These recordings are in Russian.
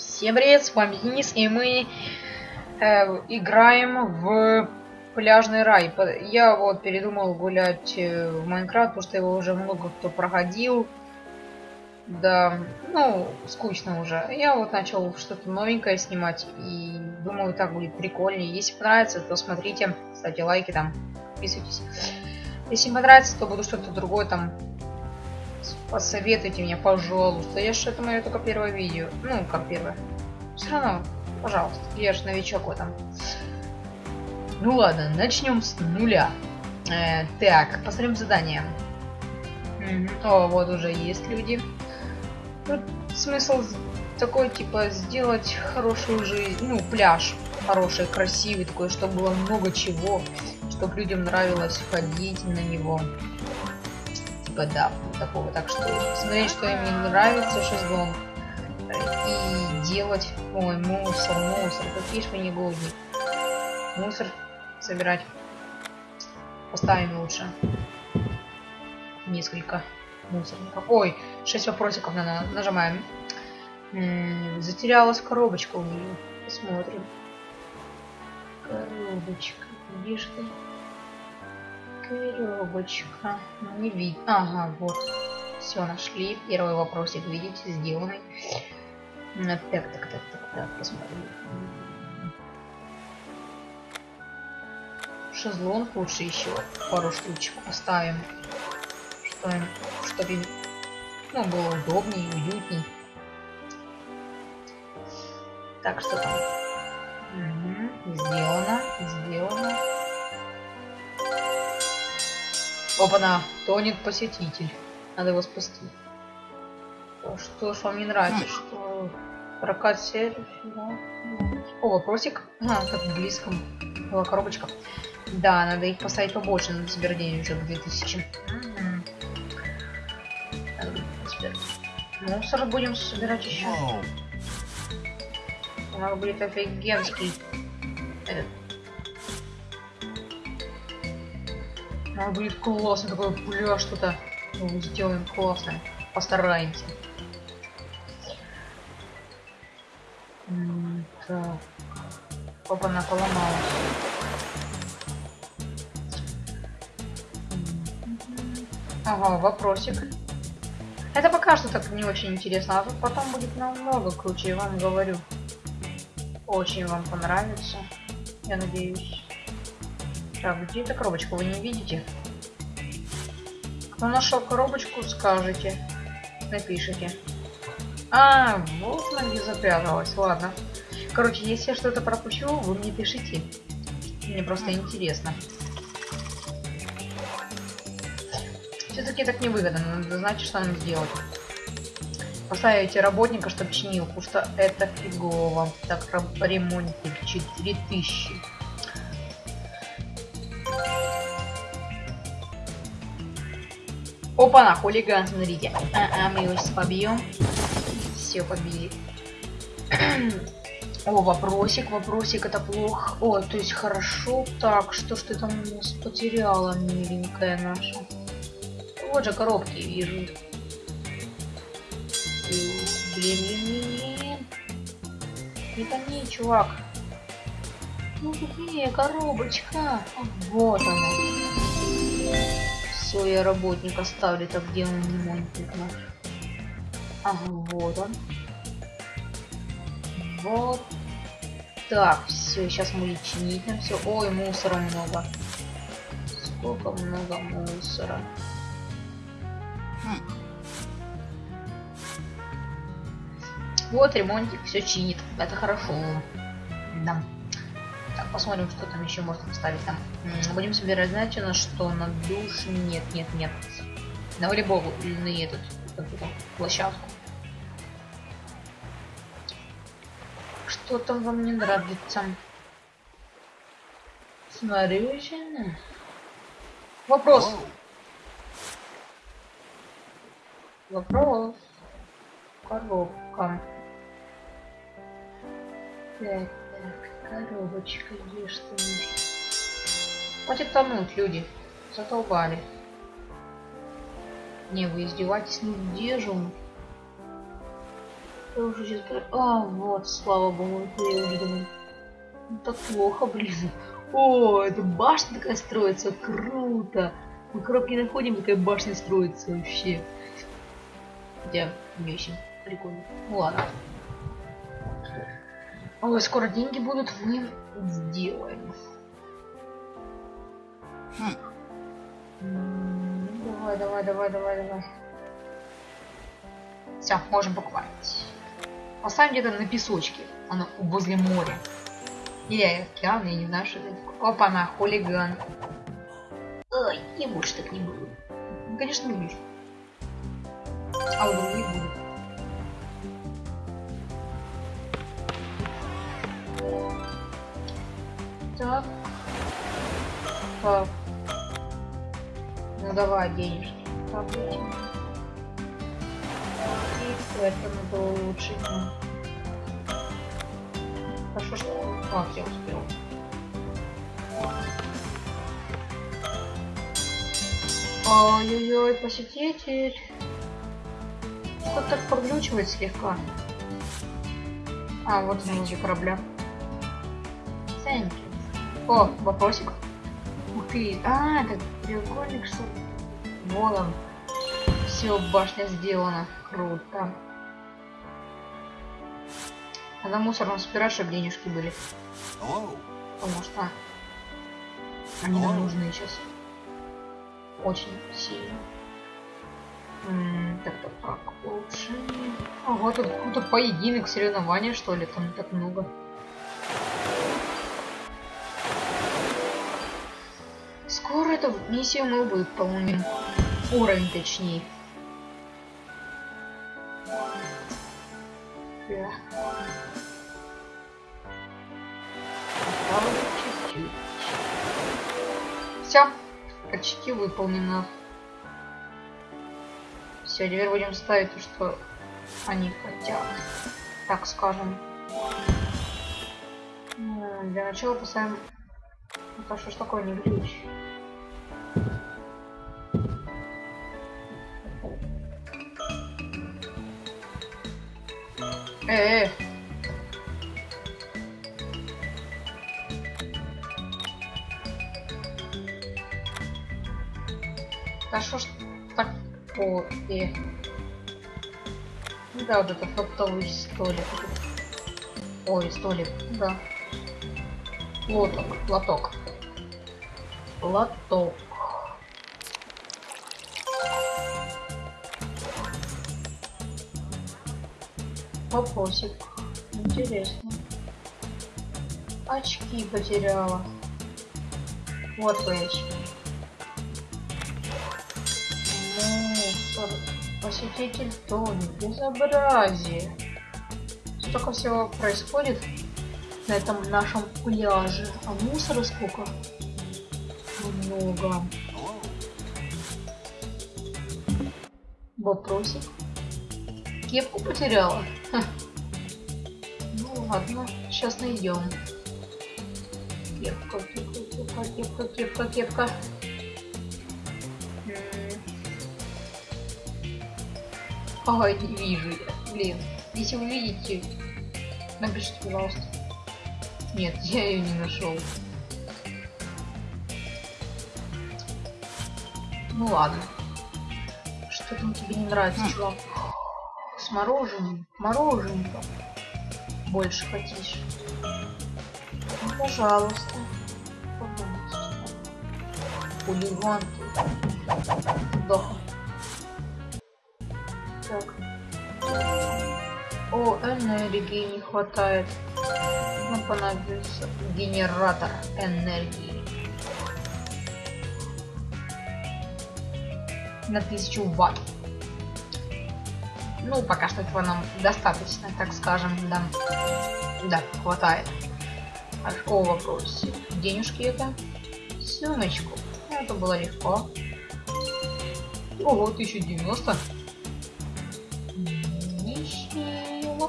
Всем привет, с вами Денис, и мы э, играем в пляжный рай. Я вот передумал гулять э, в Майнкрафт, потому что его уже много кто проходил. Да, ну, скучно уже. Я вот начал что-то новенькое снимать, и думаю, так будет прикольнее. Если понравится, то смотрите, ставьте лайки там, подписывайтесь. Если понравится, то буду что-то другое там Посоветуйте мне, пожалуйста. Я же это мое только первое видео. Ну, как первое. Все равно, пожалуйста. Я же новичок в этом. Ну ладно, начнем с нуля. Э, так, посмотрим задание. О, вот уже есть люди. Тут смысл такой, типа, сделать хорошую жизнь, ну, пляж хороший, красивый такой, чтобы было много чего, чтобы людям нравилось ходить на него типа да, такого. Так что смотреть, что им не нравится шезлонг. И делать... Ой, мусор, мусор. Какие ж вы негодник. Мусор собирать. Поставим лучше. Несколько мусорников. Ой, 6 вопросиков надо. Нажимаем. Затерялась коробочка у нее. Посмотрим. Коробочка. Где же ты? Коробочка. Ну, не видно. Ага, вот. Все, нашли. Первый вопросик, видите, сделанный. Так, так, так, так, так, посмотрим. Шезлонг лучше еще пару штучек поставим. Что, чтобы ну, было удобнее, уютней. Так, что там? Угу. Сделано, сделано. Опа-на, тонет посетитель. Надо его спасти. Что ж вам не нравится? Что прокат сервис? О, вопросик. А, как близко была коробочка. Да, надо их поставить побольше. Надо собирать денег уже 2000. Мусор будем собирать еще. У нас будет офигенский этот А, будет классно, такой пляж что-то сделаем классно. Постараемся. Так. Опа, она поломалась. Ага, вопросик. Это пока что так не очень интересно, а потом будет намного круче, я вам говорю. Очень вам понравится, я надеюсь. Так, где эта коробочка? Вы не видите? Кто нашел коробочку, скажите. Напишите. А, вот она где запряталась. Ладно. Короче, если я что-то пропущу, вы мне пишите. Мне просто интересно. Все-таки так невыгодно. Надо знать, что нам сделать. Поставите работника, чтобы чинил, потому что это фигово. Так, ремонтик 4000. Опа, на хулиган, смотрите. А, а мы его сейчас побьем. Все, побили. О, вопросик, вопросик, это плохо. О, то есть хорошо. Так, что ж ты там у нас потеряла, миленькая наша? Вот же коробки вижу. Блин, блин, блин. Не тони, чувак. Ну где коробочка? Вот она. Все, я работник оставлю, так где он ремонтник наш? Ага, вот он. Вот. Так, все, сейчас мы чинить нам все. Ой, мусора много. Сколько много мусора. Хм. Вот ремонтик все чинит. Это хорошо. Да. Посмотрим, что там еще можно поставить. Там будем собирать, знаете, на что? На душ? Нет, нет, нет. На волейбол или на этот, площадку. Что там вам не нравится? Смотрите. Вопрос. Вопрос. Коробка. Так. Коробочка, где что Хватит тонуть, люди. Затолбали. Не, вы издеваетесь, ну где же он? Я уже сейчас... А, вот, слава богу, я уже думаю. Ну, так плохо, блин. О, эта башня такая строится, круто. Мы коробки находим, такая башня строится вообще. Хотя, вещи, прикольно. Ну ладно. Ой, скоро деньги будут, мы сделаем. Хм. Давай, давай, давай, давай, давай. Все, можем покупать. Поставим где-то на песочке, оно возле моря. Или океан, я не знаю, что это такое. Опа, на хулиган. Ой, не больше так не было. Ну, конечно, не будет. А у других будет. Так. Так. Ну давай денежки. Так, этим. И это надо улучшить. Хорошо, что... А, я успел. Ой-ой-ой, посетитель. Что так проглючивает слегка? А, вот внутри корабля. Thank you. О, вопросик. Ух ты. А, это треугольник, что Вот он. Все, башня сделана. Круто. Надо мусором собирать, чтобы денежки были. Потому что они нам нужны сейчас. Очень сильно. так, так, так, улучшение. А вот тут какой-то поединок, соревнования, что ли, там так много. Скоро эту миссию мы выполним. Уровень точнее. Да. Все, почти выполнено. Все, теперь будем ставить то, что они хотят. Так скажем. Для начала поставим... Это что ж такое не ключ? Э, -э. Да что ж такое? Да, вот это фруктовый столик. Ой, столик, да. Лоток, лоток. Лоток. Вопросик. Интересно. Очки потеряла. Вот твои очки. Посетитель Тони. Безобразие. Столько всего происходит на этом нашем пляже. А мусора сколько? Много. Вопросик. Кепку потеряла? Ха. Ну ладно, сейчас найдем. Кепка, кепка, кепка, кепка, кепка. Ой, не вижу я. Блин. Если вы видите, напишите, пожалуйста. Нет, я ее не нашел. Ну ладно. Что там тебе не нравится, чувак? С мороженым. Мороженка. Больше хотишь. Ну, пожалуйста. Пожалуйста. Хулиган ты. Доха. Так. О, энергии не хватает. Нам понадобится генератор энергии. На 1000 ватт. Ну, пока что этого нам достаточно, так скажем, да. Да, хватает. О, вопрос. Денежки это? Сумочку. Это было легко. Ого, 1090.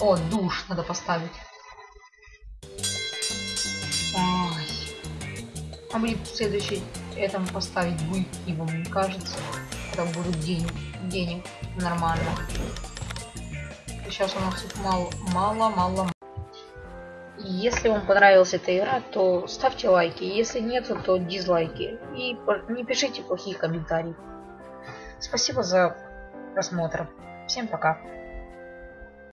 О, душ надо поставить. Ой. А мне следующий этому поставить будет, ибо мне кажется, там будут денег, денег нормально. Сейчас у нас тут мало, мало, мало. Если вам понравилась эта игра, то ставьте лайки. Если нет, то дизлайки. И не пишите плохие комментарии. Спасибо за просмотр. Всем пока.